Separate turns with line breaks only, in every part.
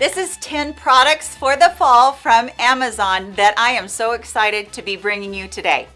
This is 10 products for the fall from Amazon that I am so excited to be bringing you today.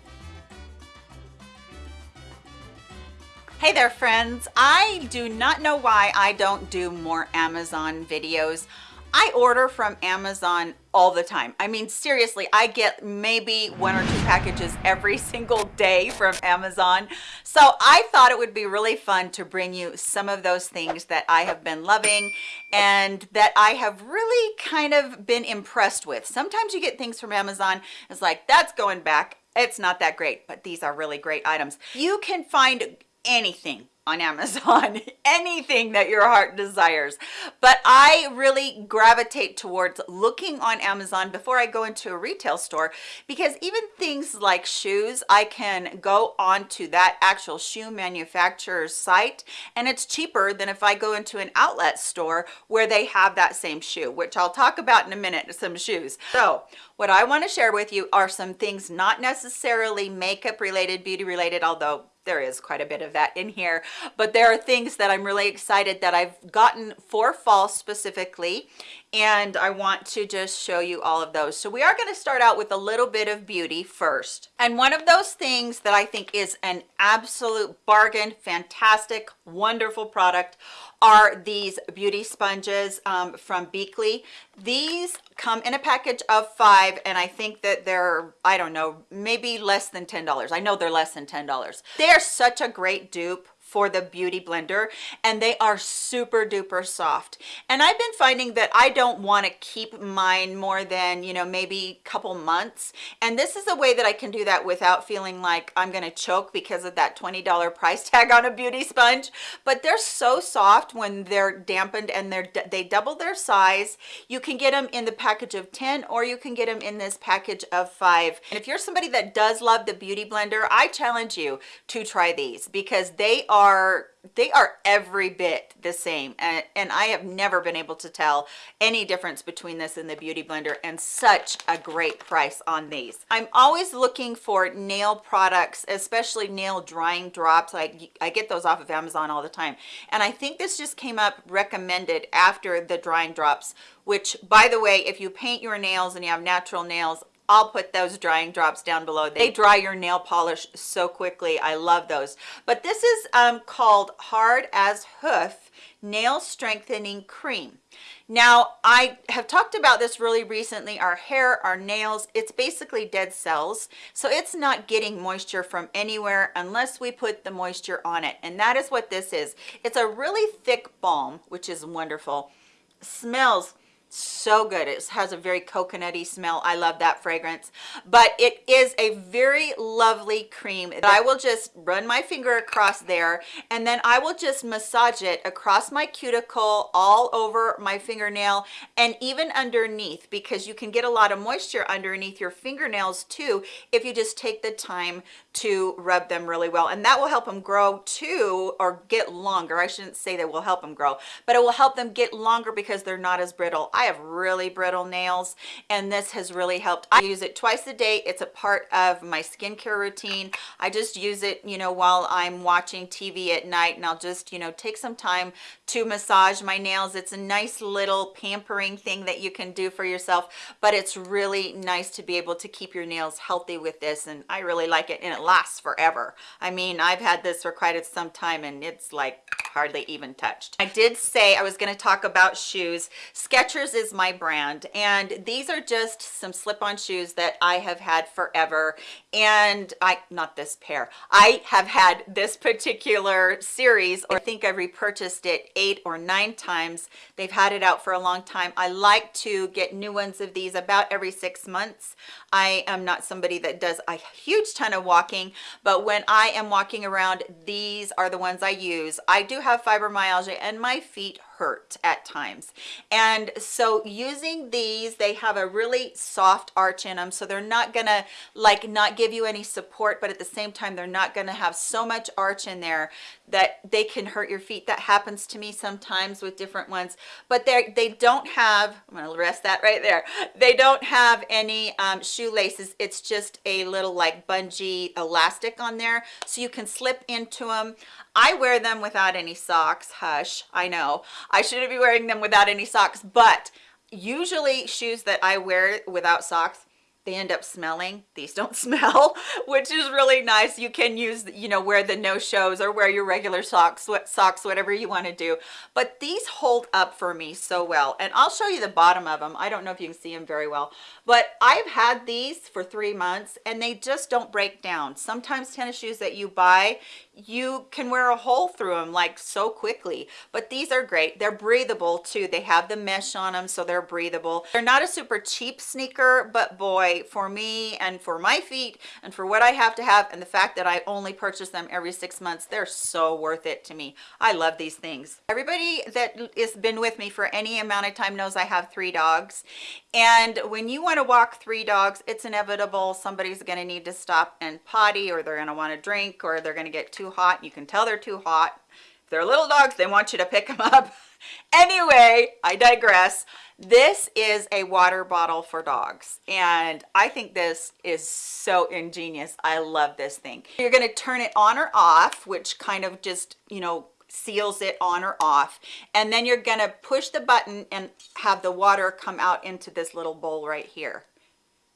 Hey there friends, I do not know why I don't do more Amazon videos. I order from Amazon all the time. I mean, seriously, I get maybe one or two packages every single day from Amazon. So I thought it would be really fun to bring you some of those things that I have been loving and that I have really kind of been impressed with. Sometimes you get things from Amazon, it's like, that's going back. It's not that great, but these are really great items. You can find anything on Amazon, anything that your heart desires. But I really gravitate towards looking on Amazon before I go into a retail store because even things like shoes, I can go onto that actual shoe manufacturer's site and it's cheaper than if I go into an outlet store where they have that same shoe, which I'll talk about in a minute, some shoes. So what I want to share with you are some things not necessarily makeup related, beauty related, although there is quite a bit of that in here but there are things that i'm really excited that i've gotten for fall specifically and I want to just show you all of those. So we are going to start out with a little bit of beauty first. And one of those things that I think is an absolute bargain, fantastic, wonderful product are these beauty sponges um, from Beekly. These come in a package of five and I think that they're, I don't know, maybe less than $10. I know they're less than $10. They are such a great dupe for the beauty blender and they are super duper soft. And i've been finding that i don't want to keep mine more than you know maybe a couple months. And this is a way that i can do that without feeling like i'm going to choke because of that 20 dollars price tag on a beauty sponge. But they're so soft when they're dampened and they're they double their size. You can get them in the package of 10 or you can get them in this package of five. And if you're somebody that does love the beauty blender i challenge you to try these because they are are they are every bit the same. And, and i have never been able to tell any difference between this and the beauty blender and such a great price on these. I'm always looking for nail products especially nail drying drops. I i get those off of amazon all the time. And i think this just came up recommended after the drying drops which by the way if you paint your nails and you have natural nails I'll put those drying drops down below. They dry your nail polish so quickly. I love those. But this is um, called Hard as Hoof Nail Strengthening Cream. Now, I have talked about this really recently. Our hair, our nails, it's basically dead cells. So it's not getting moisture from anywhere unless we put the moisture on it. And that is what this is. It's a really thick balm, which is wonderful. Smells so good. It has a very coconutty smell. I love that fragrance. But it is a very lovely cream that i will just run my finger across there and then i will just massage it across my cuticle all over my fingernail and even underneath because you can get a lot of moisture underneath your fingernails too if you just take the time to rub them really well and that will help them grow too or get longer. I shouldn't say that will help them grow but it will help them get longer because they're not as brittle. I have really brittle nails and this has really helped. I use it twice a day. It's a part of my skincare routine. I just use it you know while i'm watching tv at night and i'll just you know take some time to massage my nails. It's a nice little pampering thing that you can do for yourself but it's really nice to be able to keep your nails healthy with this and i really like it and it lasts forever. I mean i've had this for quite some time and it's like hardly even touched. I did say i was going to talk about shoes. Skechers is my brand and these are just some slip-on shoes that i have had forever. And i not this pair. I have had this particular series or i think i repurchased it eight or nine times. They've had it out for a long time. I like to get new ones of these about every six months. I am not somebody that does a huge ton of walking but when i am walking around these are the ones i use. I do have fibromyalgia and my feet hurt at times. And so using these they have a really soft arch in them so they're not gonna like not give you any support but at the same time they're not gonna have so much arch in there that they can hurt your feet. That happens to me sometimes with different ones. But they they don't have i'm gonna rest that right there. They don't have any um, shoelaces. It's just a little like bungee elastic on there so you can slip into them i wear them without any socks. Hush. I know i shouldn't be wearing them without any socks but usually shoes that I wear without socks they end up smelling. These don't smell which is really nice. You can use you know wear the no shows or wear your regular socks socks whatever you want to do. But these hold up for me so well and i'll show you the bottom of them i don't know if you can see them very well but i've had these for three months and they just don't break down. Sometimes tennis shoes that you buy you can wear a hole through them like so quickly. But these are great. They're breathable too. They have the mesh on them so they're breathable. They're not a super cheap sneaker but boy for me and for my feet and for what i have to have and the fact that i only purchase them every six months they're so worth it to me. I love these things. Everybody that has been with me for any amount of time knows i have three dogs. And when you want to walk three dogs it's inevitable somebody's going to need to stop and potty or they're going to want to drink or they're going to get too too hot. You can tell they're too hot. If they're little dogs, they want you to pick them up. anyway, I digress. This is a water bottle for dogs. And I think this is so ingenious. I love this thing. You're to turn it on or off, which kind of just, you know, seals it on or off and then you're going to push the button and have the water come out into this little bowl right here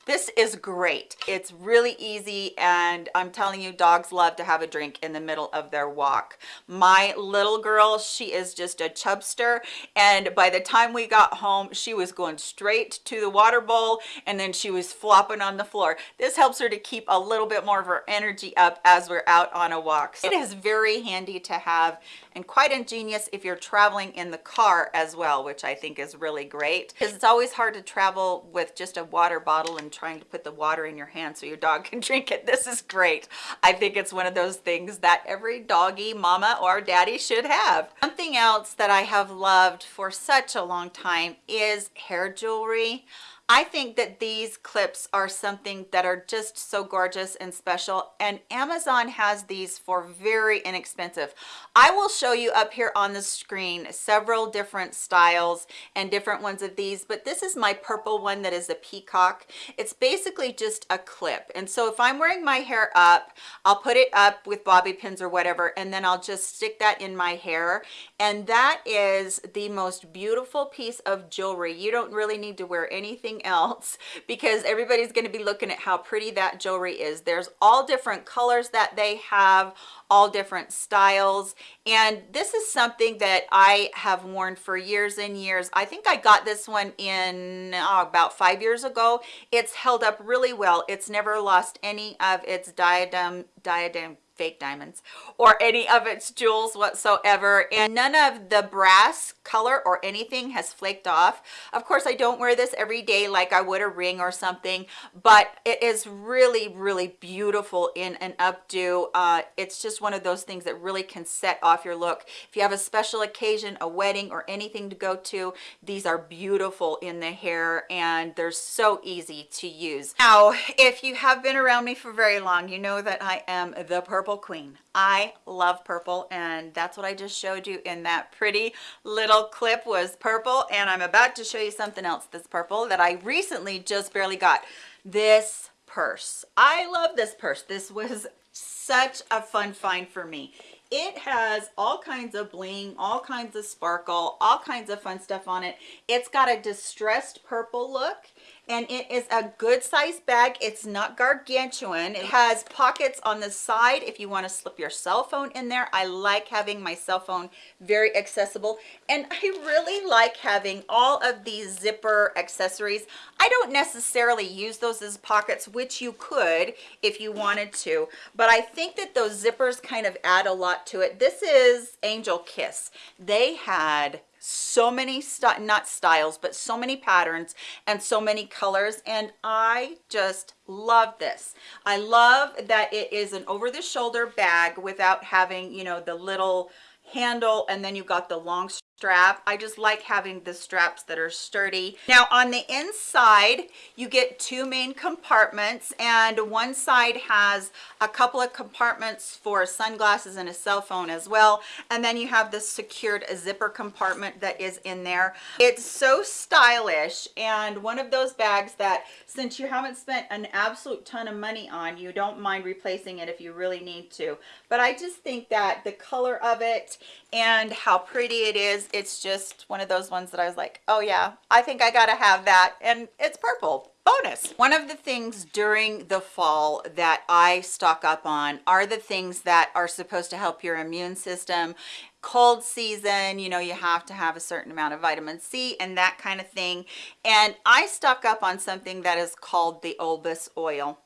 this is great. It's really easy and I'm telling you, dogs love to have a drink in the middle of their walk. My little girl, she is just a chubster and by the time we got home, she was going straight to the water bowl and then she was flopping on the floor. This helps her to keep a little bit more of her energy up as we're out on a walk. So it is very handy to have and quite ingenious if you're traveling in the car as well, which I think is really great because it's always hard to travel with just a water bottle and trying to put the water in your hand so your dog can drink it. This is great. I think it's one of those things that every doggy mama or daddy should have. Something else that I have loved for such a long time is hair jewelry. I think that these clips are something that are just so gorgeous and special and Amazon has these for very inexpensive. I will show you up here on the screen several different styles and different ones of these but this is my purple one that is a peacock. It's basically just a clip and so if I'm wearing my hair up I'll put it up with bobby pins or whatever and then I'll just stick that in my hair and that is the most beautiful piece of jewelry. You don't really need to wear anything anything else because everybody's going to be looking at how pretty that jewelry is. There's all different colors that they have all different styles and this is something that i have worn for years and years. I think i got this one in oh, about five years ago. It's held up really well. It's never lost any of its diadem diadem fake diamonds or any of its jewels whatsoever. And none of the brass color or anything has flaked off. Of course i don't wear this every day like i would a ring or something but it is really really beautiful in an updo. Uh, it's just one of those things that really can set off your look. If you have a special occasion a wedding or anything to go to these are beautiful in the hair and they're so easy to use. Now if you have been around me for very long you know that i am the purple purple queen. I love purple and that's what i just showed you in that pretty little clip was purple and i'm about to show you something else that's purple that i recently just barely got. This purse. I love this purse. This was such a fun find for me. It has all kinds of bling all kinds of sparkle all kinds of fun stuff on it. It's got a distressed purple look and it is a good size bag. It's not gargantuan. It has pockets on the side if you want to slip your cell phone in there. I like having my cell phone very accessible and i really like having all of these zipper accessories. I don't necessarily use those as pockets which you could if you wanted to but i think that those zippers kind of add a lot to it. This is angel kiss. They had so many not styles but so many patterns and so many colors and i just love this. I love that it is an over the shoulder bag without having you know the little handle and then you've got the long strap. I just like having the straps that are sturdy. Now on the inside you get two main compartments and one side has a couple of compartments for sunglasses and a cell phone as well and then you have the secured zipper compartment that is in there. It's so stylish and one of those bags that since you haven't spent an absolute ton of money on you don't mind replacing it if you really need to. But i just think that the color of it and how pretty it is it's just one of those ones that I was like, oh yeah, I think I gotta have that. And it's purple bonus. One of the things during the fall that I stock up on are the things that are supposed to help your immune system cold season you know you have to have a certain amount of vitamin c and that kind of thing and i stock up on something that is called the olbas oil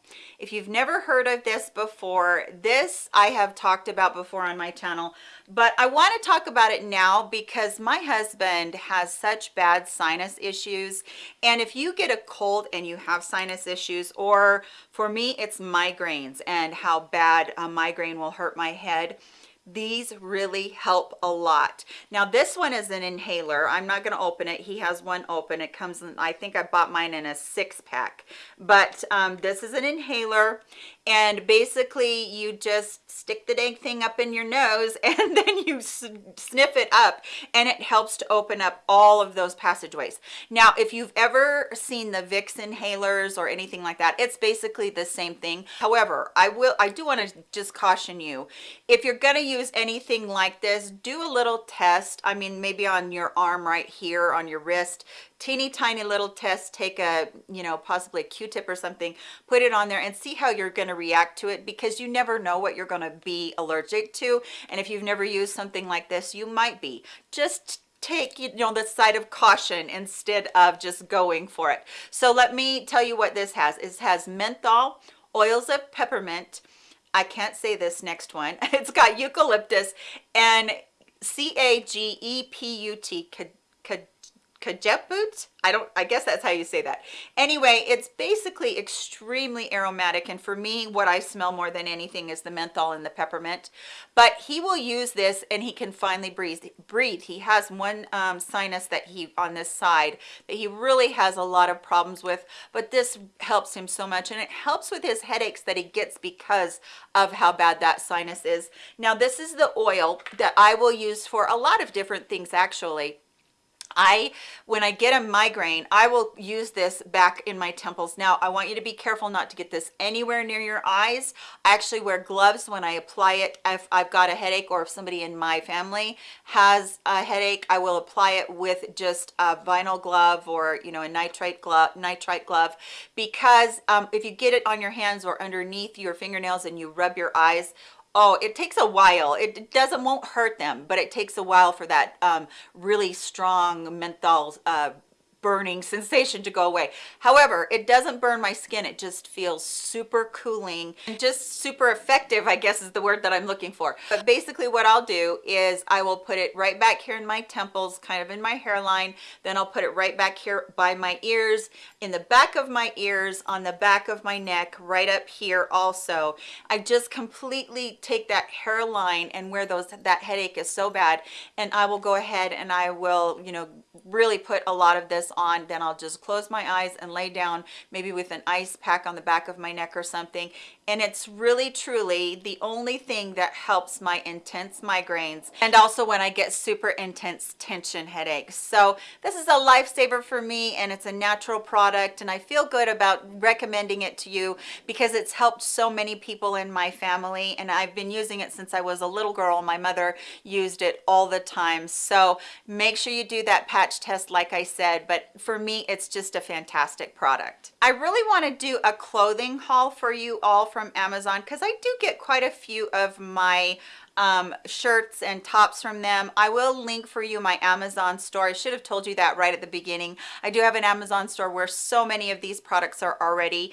if you've never heard of this before this i have talked about before on my channel but i want to talk about it now because my husband has such bad sinus issues. And if you get a cold and you have sinus issues or for me it's migraines and how bad a migraine will hurt my head these really help a lot. Now this one is an inhaler. I'm not going to open it. He has one open. It comes in i think i bought mine in a six pack but um, this is an inhaler and basically you just stick the dang thing up in your nose and then you sniff it up and it helps to open up all of those passageways. Now if you've ever seen the vicks inhalers or anything like that it's basically the same thing. However i will i do want to just caution you. If you're going to use anything like this do a little test. I mean maybe on your arm right here on your wrist. Teeny tiny little test take a you know possibly a q-tip or something put it on there and see how you're going to react to it because you never know what you're going to be allergic to. And if you've never used something like this you might be. Just take you know the side of caution instead of just going for it. So let me tell you what this has. It has menthol oils of peppermint I can't say this next one. It's got eucalyptus and C-A-G-E-P-U-T, Cajeput. I don't, I guess that's how you say that. Anyway, it's basically extremely aromatic. And for me, what I smell more than anything is the menthol and the peppermint. But he will use this and he can finally breathe. breathe. He has one um, sinus that he, on this side, that he really has a lot of problems with. But this helps him so much. And it helps with his headaches that he gets because of how bad that sinus is. Now, this is the oil that I will use for a lot of different things, actually I, when I get a migraine, I will use this back in my temples. Now, I want you to be careful not to get this anywhere near your eyes. I actually wear gloves when I apply it. If I've got a headache or if somebody in my family has a headache, I will apply it with just a vinyl glove or, you know, a nitrile glove, nitrile glove, because um, if you get it on your hands or underneath your fingernails and you rub your eyes, oh it takes a while. It doesn't won't hurt them but it takes a while for that um, really strong menthol uh, burning sensation to go away. However it doesn't burn my skin. It just feels super cooling and just super effective i guess is the word that i'm looking for. But basically what i'll do is i will put it right back here in my temples kind of in my hairline. Then i'll put it right back here by my ears in the back of my ears on the back of my neck right up here also. I just completely take that hairline and where those that headache is so bad. And i will go ahead and i will you know really put a lot of this on then I'll just close my eyes and lay down maybe with an ice pack on the back of my neck or something. And it's really truly the only thing that helps my intense migraines and also when I get super intense tension headaches. So this is a lifesaver for me and it's a natural product and I feel good about recommending it to you because it's helped so many people in my family and I've been using it since I was a little girl. My mother used it all the time. So make sure you do that patch test like I said but for me it's just a fantastic product I really want to do a clothing haul for you all from Amazon because I do get quite a few of my um, shirts and tops from them. I will link for you my Amazon store. I should have told you that right at the beginning. I do have an Amazon store where so many of these products are already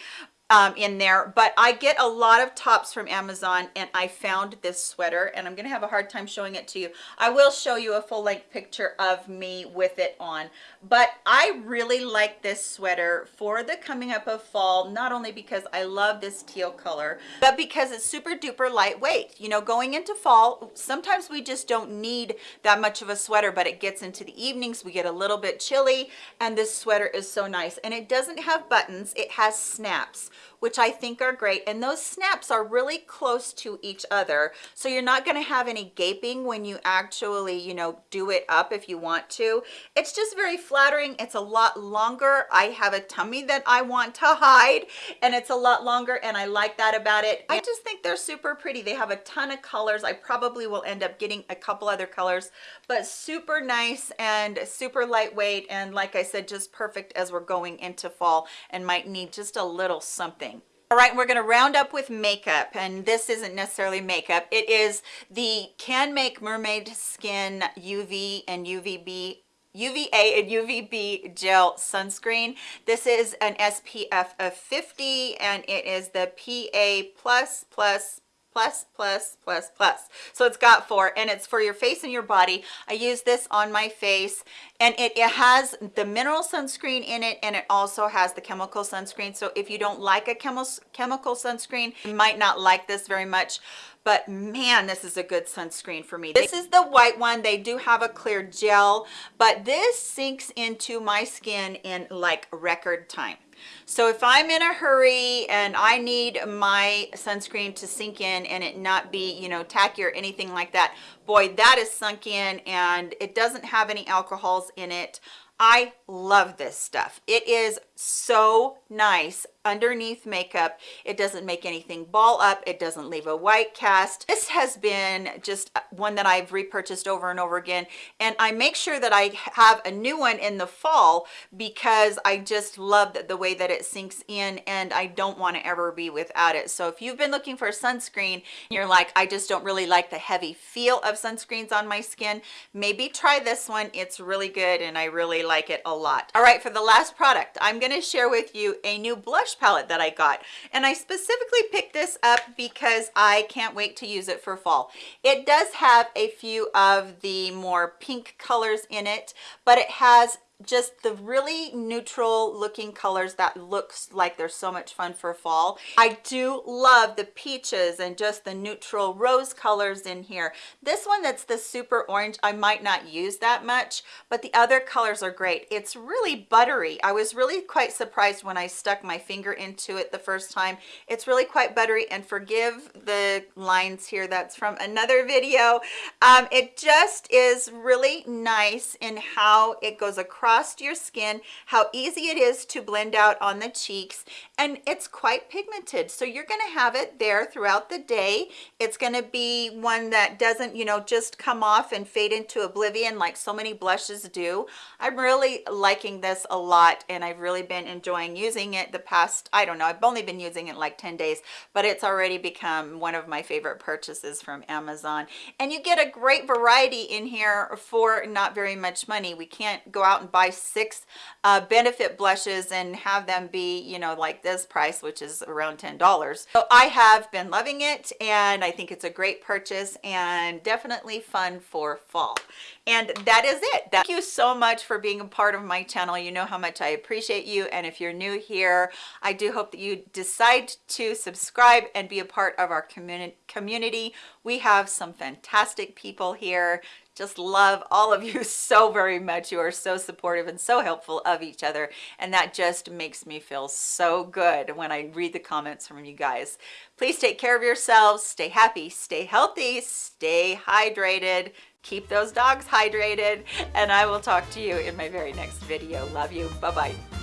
um, in there but I get a lot of tops from Amazon and I found this sweater and I'm gonna have a hard time showing it to you. I will show you a full-length picture of me with it on but I really like this sweater for the coming up of fall not only because I love this teal color but because it's super duper lightweight. You know going into fall sometimes we just don't need that much of a sweater but it gets into the evenings we get a little bit chilly and this sweater is so nice. And it doesn't have buttons it has snaps which I think are great. And those snaps are really close to each other. So you're not gonna have any gaping when you actually, you know, do it up if you want to. It's just very flattering. It's a lot longer. I have a tummy that I want to hide and it's a lot longer and I like that about it. I just think they're super pretty. They have a ton of colors. I probably will end up getting a couple other colors, but super nice and super lightweight. And like I said, just perfect as we're going into fall and might need just a little something. All right, we're gonna round up with makeup, and this isn't necessarily makeup. It is the Canmake Mermaid Skin UV and UVB UVA and UVB gel sunscreen. This is an SPF of 50 and it is the PA plus plus plus plus plus plus. So it's got four and it's for your face and your body. I use this on my face and it, it has the mineral sunscreen in it and it also has the chemical sunscreen. So if you don't like a chemical chemical sunscreen you might not like this very much but man this is a good sunscreen for me this is the white one they do have a clear gel but this sinks into my skin in like record time so if I'm in a hurry and I need my sunscreen to sink in and it not be, you know, tacky or anything like that, boy, that is sunk in and it doesn't have any alcohols in it. I love this stuff. It is so nice underneath makeup. It doesn't make anything ball up. It doesn't leave a white cast. This has been just one that I've repurchased over and over again. And I make sure that I have a new one in the fall because I just love the way that it sinks in and I don't want to ever be without it. So if you've been looking for a sunscreen, you're like, I just don't really like the heavy feel of sunscreens on my skin, maybe try this one. It's really good and I really like it a lot. All right, for the last product, I'm going to share with you a new blush palette that I got. And I specifically picked this up because I can't wait to use it for fall. It does have a few of the more pink colors in it, but it has just the really neutral looking colors that looks like they're so much fun for fall. I do love the peaches and just the neutral rose colors in here. This one that's the super orange i might not use that much but the other colors are great. It's really buttery. I was really quite surprised when i stuck my finger into it the first time. It's really quite buttery and forgive the lines here that's from another video. Um, it just is really nice in how it goes across across your skin, how easy it is to blend out on the cheeks, and it's quite pigmented. So you're gonna have it there throughout the day. It's gonna be one that doesn't, you know, just come off and fade into oblivion like so many blushes do. I'm really liking this a lot and I've really been enjoying using it the past, I don't know, I've only been using it like 10 days, but it's already become one of my favorite purchases from Amazon. And you get a great variety in here for not very much money. We can't go out and buy buy six uh, benefit blushes and have them be, you know, like this price, which is around $10. So I have been loving it and I think it's a great purchase and definitely fun for fall. And that is it. Thank you so much for being a part of my channel. You know how much I appreciate you. And if you're new here, I do hope that you decide to subscribe and be a part of our community. We have some fantastic people here just love all of you so very much. You are so supportive and so helpful of each other. And that just makes me feel so good when I read the comments from you guys. Please take care of yourselves. Stay happy, stay healthy, stay hydrated. Keep those dogs hydrated. And I will talk to you in my very next video. Love you. Bye-bye.